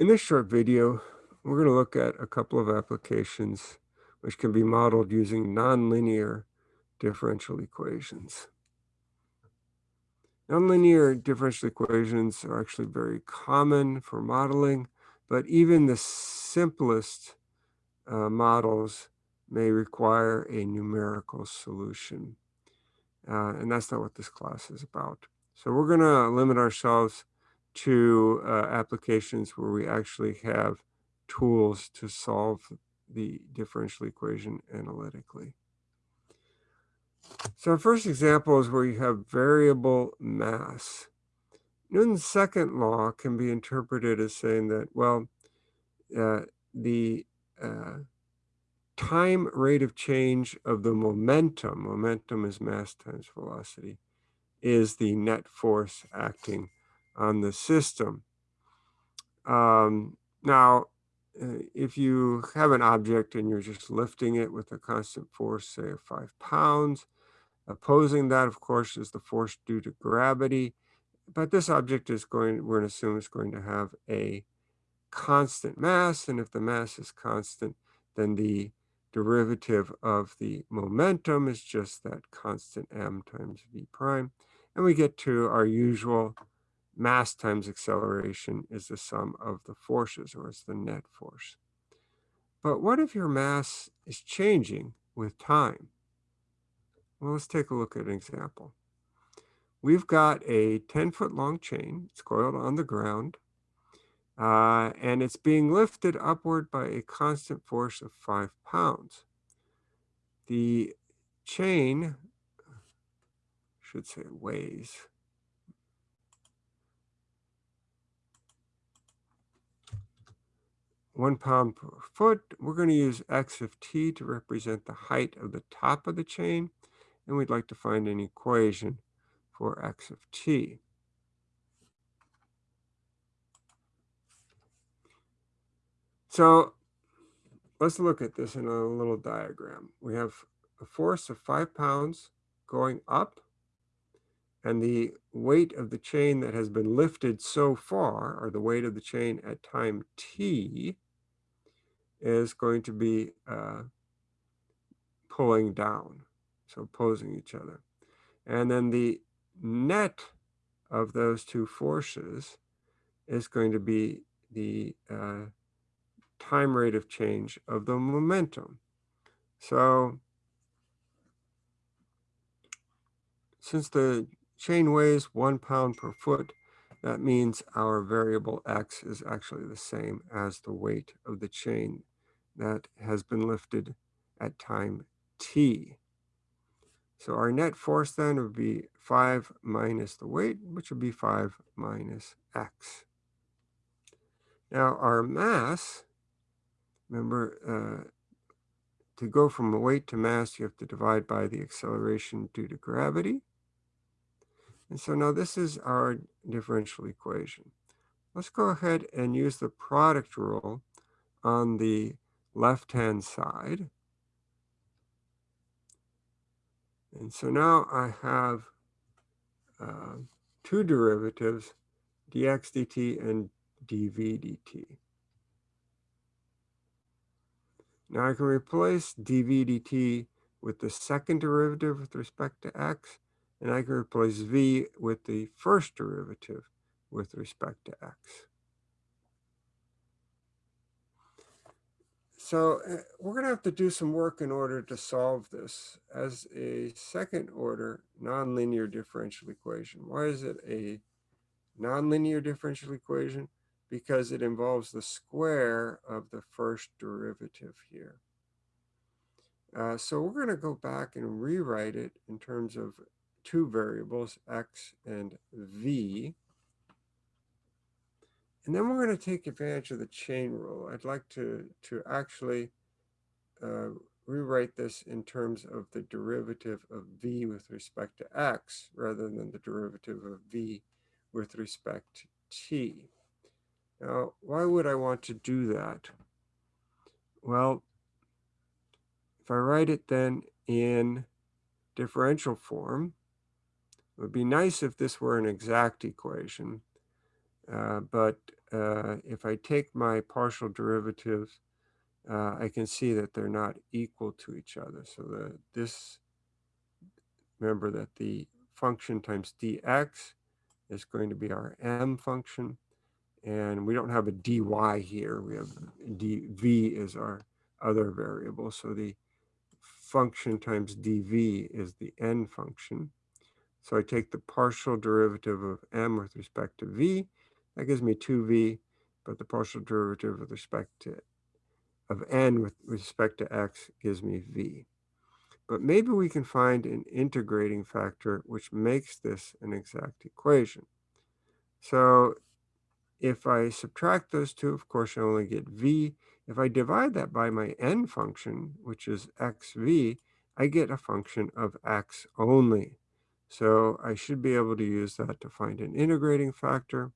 In this short video, we're going to look at a couple of applications which can be modeled using nonlinear differential equations. Nonlinear differential equations are actually very common for modeling, but even the simplest uh, models may require a numerical solution. Uh, and that's not what this class is about. So we're going to limit ourselves to uh, applications where we actually have tools to solve the differential equation analytically. So our first example is where you have variable mass. Newton's second law can be interpreted as saying that, well, uh, the uh, time rate of change of the momentum, momentum is mass times velocity, is the net force acting on the system. Um, now, uh, if you have an object and you're just lifting it with a constant force, say five pounds, opposing that, of course, is the force due to gravity. But this object is going, we're going to assume it's going to have a constant mass. And if the mass is constant, then the derivative of the momentum is just that constant m times v prime. And we get to our usual mass times acceleration is the sum of the forces, or it's the net force. But what if your mass is changing with time? Well, let's take a look at an example. We've got a 10-foot long chain. It's coiled on the ground. Uh, and it's being lifted upward by a constant force of five pounds. The chain, should say weighs, one pound per foot. We're going to use x of t to represent the height of the top of the chain, and we'd like to find an equation for x of t. So let's look at this in a little diagram. We have a force of five pounds going up, and the weight of the chain that has been lifted so far, or the weight of the chain at time t, is going to be uh, pulling down, so opposing each other. And then the net of those two forces is going to be the uh, time rate of change of the momentum. So since the chain weighs one pound per foot, that means our variable x is actually the same as the weight of the chain that has been lifted at time t. So our net force then would be 5 minus the weight, which would be 5 minus x. Now our mass Remember, uh, to go from weight to mass, you have to divide by the acceleration due to gravity. And so now this is our differential equation. Let's go ahead and use the product rule on the left-hand side. And so now I have uh, two derivatives, dx dt and dv dt. Now I can replace dv dt with the second derivative with respect to x, and I can replace v with the first derivative with respect to x. So uh, we're going to have to do some work in order to solve this as a second order nonlinear differential equation. Why is it a nonlinear differential equation? because it involves the square of the first derivative here. Uh, so we're going to go back and rewrite it in terms of two variables, x and v. And then we're going to take advantage of the chain rule. I'd like to, to actually uh, rewrite this in terms of the derivative of v with respect to x rather than the derivative of v with respect to t. Now, why would I want to do that? Well, if I write it then in differential form, it would be nice if this were an exact equation, but uh, if I take my partial derivatives, uh, I can see that they're not equal to each other. So the, this, remember that the function times dx is going to be our m function. And we don't have a dy here. We have dv is our other variable. So the function times dv is the n function. So I take the partial derivative of m with respect to v. That gives me 2v, but the partial derivative with respect to of n with respect to x gives me v. But maybe we can find an integrating factor which makes this an exact equation. So if I subtract those two, of course, I only get v. If I divide that by my n function, which is xv, I get a function of x only. So I should be able to use that to find an integrating factor.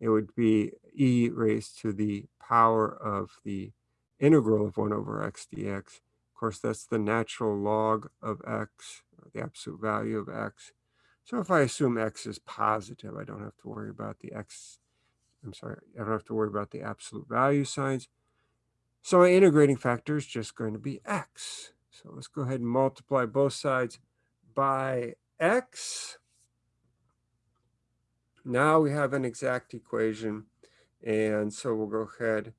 It would be e raised to the power of the integral of 1 over x dx. Of course, that's the natural log of x, the absolute value of x. So if I assume x is positive, I don't have to worry about the x, I'm sorry, I don't have to worry about the absolute value signs. So my integrating factor is just going to be x. So let's go ahead and multiply both sides by x. Now we have an exact equation. And so we'll go ahead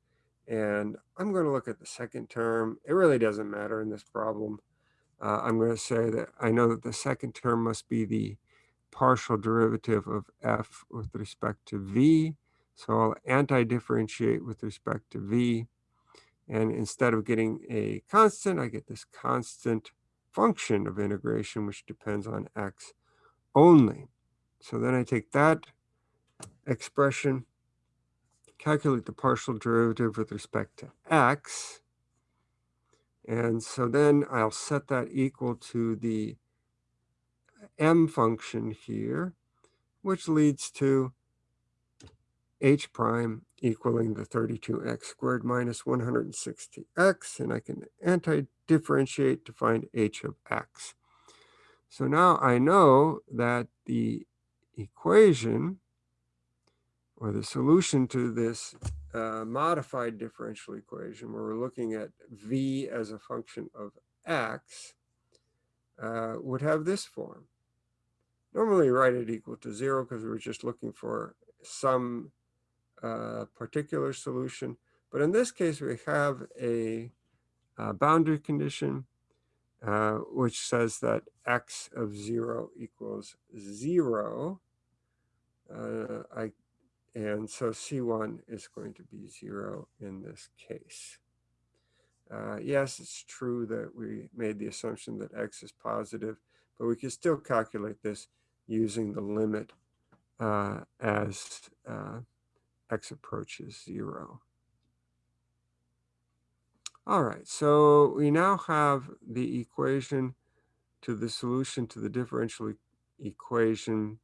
and I'm going to look at the second term. It really doesn't matter in this problem. Uh, I'm going to say that I know that the second term must be the partial derivative of f with respect to v. So I'll anti-differentiate with respect to v. And instead of getting a constant, I get this constant function of integration, which depends on x only. So then I take that expression, calculate the partial derivative with respect to x. And so then I'll set that equal to the m function here, which leads to h prime equaling the 32x squared minus 160x, and I can anti-differentiate to find h of x. So now I know that the equation or the solution to this uh, modified differential equation where we're looking at v as a function of x uh, would have this form. Normally write it equal to zero because we were just looking for some uh, particular solution. But in this case, we have a, a boundary condition uh, which says that x of 0 equals 0. Uh, I, and so C1 is going to be 0 in this case. Uh, yes, it's true that we made the assumption that x is positive, but we can still calculate this using the limit uh, as uh, x approaches 0. All right, so we now have the equation to the solution to the differential e equation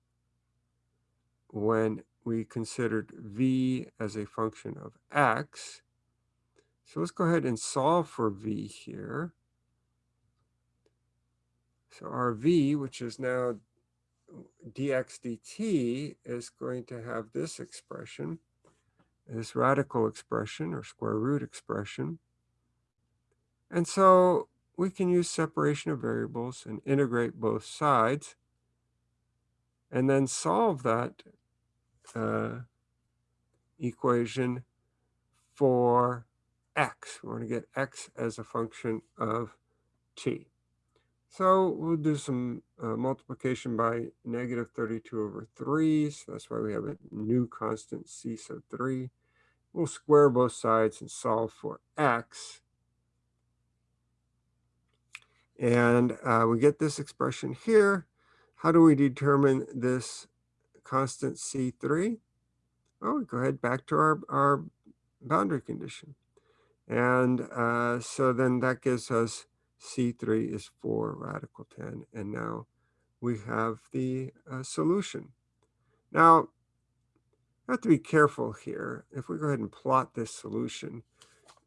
when we considered v as a function of x. So let's go ahead and solve for v here. So our v, which is now dx dt, is going to have this expression, this radical expression or square root expression. And so we can use separation of variables and integrate both sides and then solve that uh, equation for x. We want to get x as a function of t. So we'll do some uh, multiplication by negative 32 over 3. So that's why we have a new constant c sub 3. We'll square both sides and solve for x. And uh, we get this expression here. How do we determine this constant C3? Well, we go ahead back to our, our boundary condition. And uh, so then that gives us C3 is 4 radical 10. And now we have the uh, solution. Now, I have to be careful here. If we go ahead and plot this solution,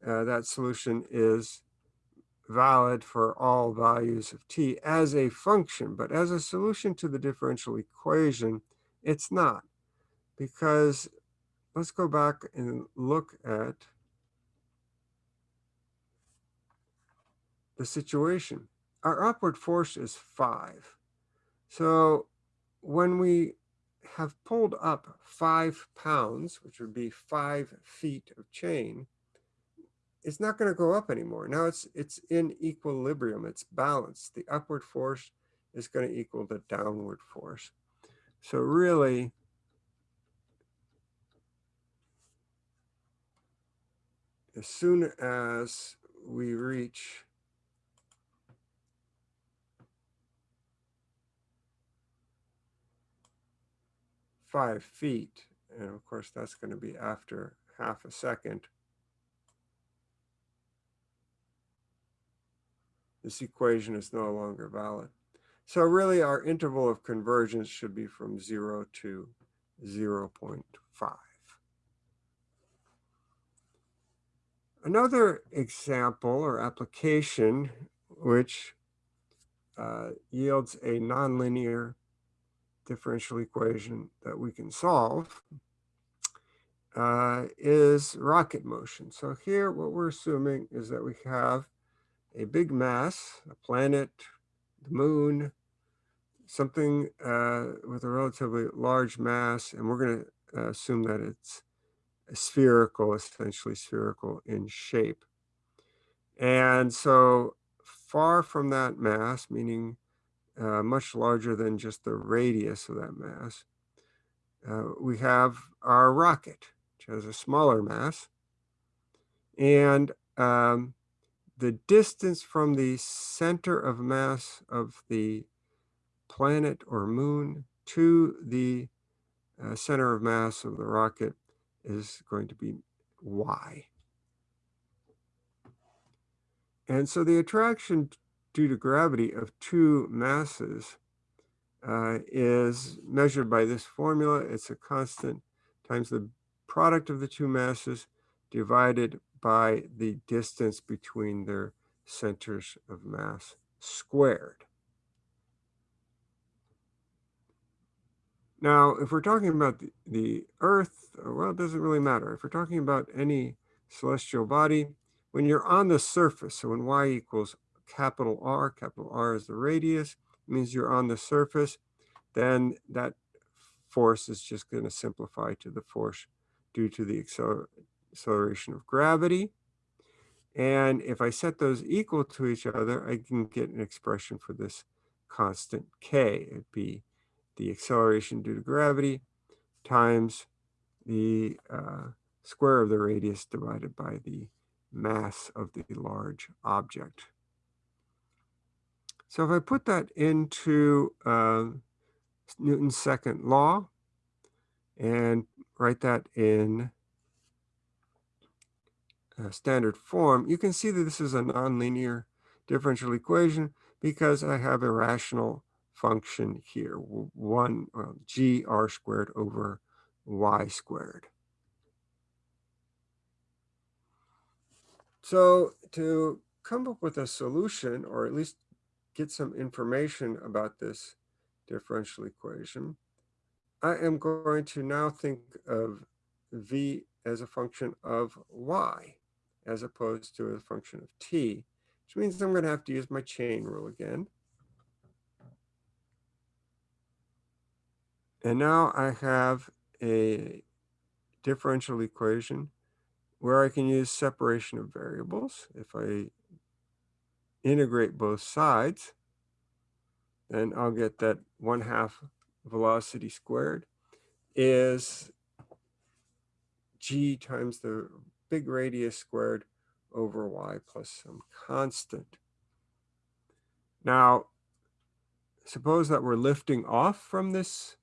uh, that solution is valid for all values of t as a function, but as a solution to the differential equation, it's not. Because let's go back and look at the situation. Our upward force is five. So when we have pulled up five pounds, which would be five feet of chain, it's not going to go up anymore. Now it's it's in equilibrium. It's balanced. The upward force is going to equal the downward force. So really, as soon as we reach five feet, and of course that's going to be after half a second, this equation is no longer valid. So really our interval of convergence should be from 0 to 0 0.5. Another example or application which uh, yields a nonlinear differential equation that we can solve uh, is rocket motion. So here what we're assuming is that we have a big mass, a planet, the moon, something uh, with a relatively large mass, and we're going to uh, assume that it's spherical, essentially spherical in shape. And so far from that mass, meaning uh, much larger than just the radius of that mass, uh, we have our rocket, which has a smaller mass. And um, the distance from the center of mass of the planet or moon to the uh, center of mass of the rocket is going to be y. And so the attraction due to gravity of two masses uh, is measured by this formula. It's a constant times the product of the two masses divided by the distance between their centers of mass squared. Now, if we're talking about the, the Earth, uh, well, it doesn't really matter. If we're talking about any celestial body, when you're on the surface, so when y equals capital R, capital R is the radius, means you're on the surface, then that force is just going to simplify to the force due to the acceler acceleration of gravity. And if I set those equal to each other, I can get an expression for this constant k. It'd be the acceleration due to gravity times the uh, square of the radius divided by the mass of the large object. So if I put that into uh, Newton's second law and write that in uh, standard form, you can see that this is a nonlinear differential equation because I have a rational function here, 1 well, g r squared over y squared. So to come up with a solution, or at least get some information about this differential equation, I am going to now think of v as a function of y as opposed to a function of t, which means I'm going to have to use my chain rule again. And now I have a differential equation where I can use separation of variables. If I integrate both sides, then I'll get that 1 half velocity squared is g times the big radius squared over y plus some constant. Now, suppose that we're lifting off from this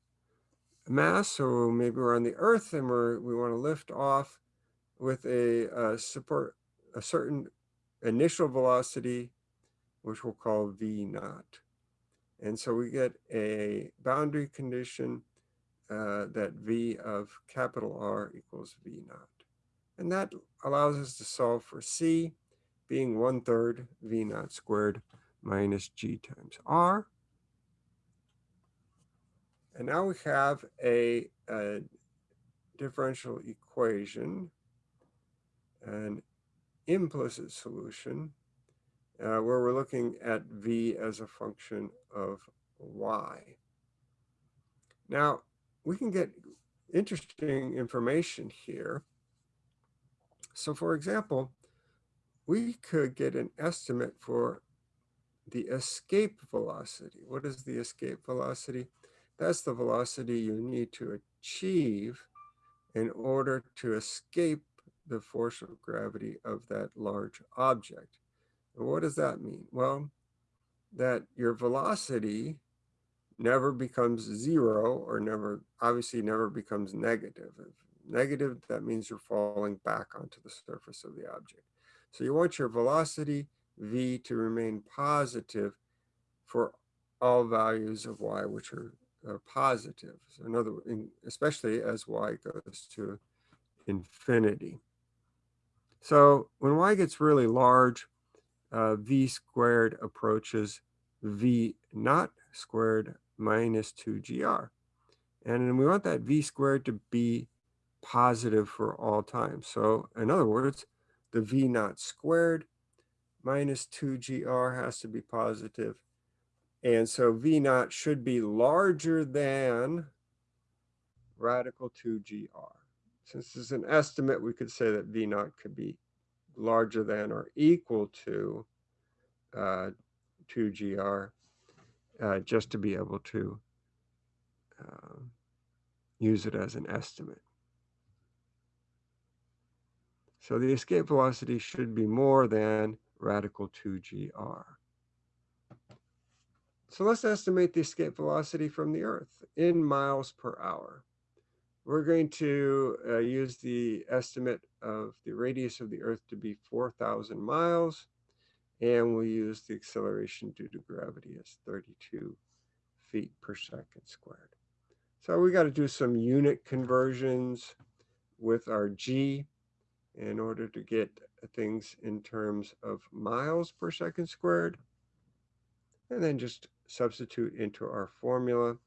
mass, so maybe we're on the Earth and we're, we want to lift off with a, a support, a certain initial velocity, which we'll call v naught. And so we get a boundary condition uh, that v of capital R equals v naught. And that allows us to solve for c being one third v naught squared minus g times r. And now we have a, a differential equation, an implicit solution, uh, where we're looking at v as a function of y. Now, we can get interesting information here. So for example, we could get an estimate for the escape velocity. What is the escape velocity? That's the velocity you need to achieve in order to escape the force of gravity of that large object. And what does that mean? Well, that your velocity never becomes zero or never, obviously never becomes negative. If negative, that means you're falling back onto the surface of the object. So you want your velocity v to remain positive for all values of y which are, are positive. So in other words, especially as y goes to infinity. So when y gets really large, uh, v squared approaches v naught squared minus 2gr. And we want that v squared to be positive for all time. So in other words, the v naught squared minus 2gr has to be positive. And so v naught should be larger than radical 2gr. Since this is an estimate, we could say that v naught could be larger than or equal to uh, 2gr uh, just to be able to uh, use it as an estimate. So the escape velocity should be more than radical 2gr. So let's estimate the escape velocity from the Earth in miles per hour. We're going to uh, use the estimate of the radius of the Earth to be 4,000 miles, and we'll use the acceleration due to gravity as 32 feet per second squared. So we got to do some unit conversions with our g in order to get things in terms of miles per second squared. And then just substitute into our formula.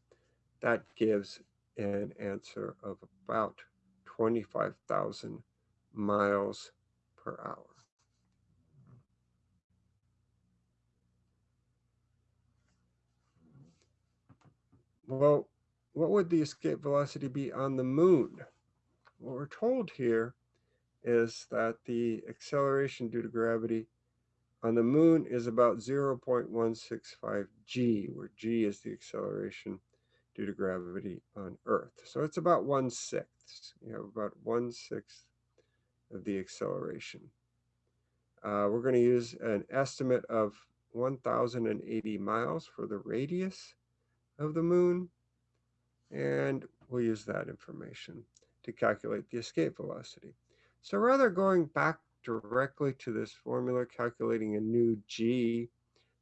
That gives an answer of about 25,000 miles per hour. Well, what would the escape velocity be on the moon? What we're told here is that the acceleration due to gravity on the moon is about 0.165 g, where g is the acceleration due to gravity on Earth. So it's about one-sixth, you have about one-sixth of the acceleration. Uh, we're going to use an estimate of 1,080 miles for the radius of the moon, and we'll use that information to calculate the escape velocity. So rather going back directly to this formula, calculating a new g,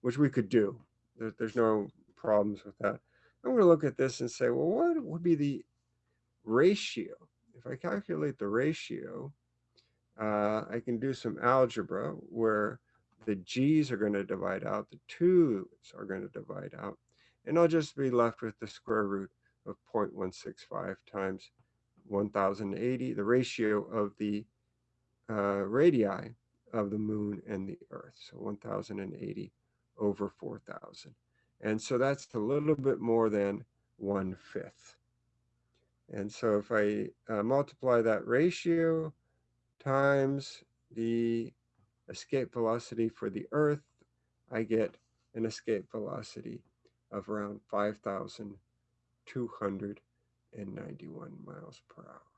which we could do, there's no problems with that. I'm going to look at this and say, well, what would be the ratio? If I calculate the ratio, uh, I can do some algebra where the g's are going to divide out, the 2's are going to divide out, and I'll just be left with the square root of 0.165 times 1080, the ratio of the uh, radii of the moon and the earth. So 1080 over 4000. And so that's a little bit more than one fifth. And so if I uh, multiply that ratio times the escape velocity for the earth, I get an escape velocity of around 5,000 291 miles per hour.